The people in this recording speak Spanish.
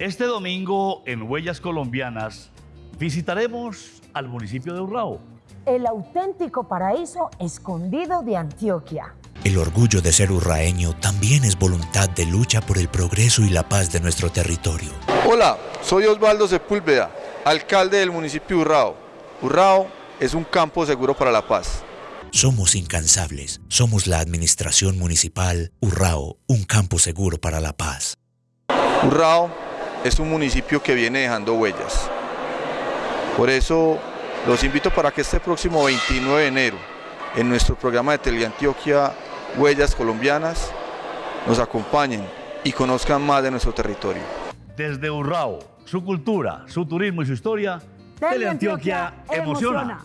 Este domingo en Huellas Colombianas visitaremos al municipio de Urrao. El auténtico paraíso escondido de Antioquia. El orgullo de ser urraeño también es voluntad de lucha por el progreso y la paz de nuestro territorio. Hola, soy Osvaldo Sepúlveda, alcalde del municipio de Urrao. Urrao es un campo seguro para la paz. Somos incansables, somos la administración municipal Urrao, un campo seguro para la paz. Urrao es un municipio que viene dejando huellas. Por eso los invito para que este próximo 29 de enero, en nuestro programa de Teleantioquia Huellas Colombianas, nos acompañen y conozcan más de nuestro territorio. Desde Urrao, su cultura, su turismo y su historia, Teleantioquia emociona.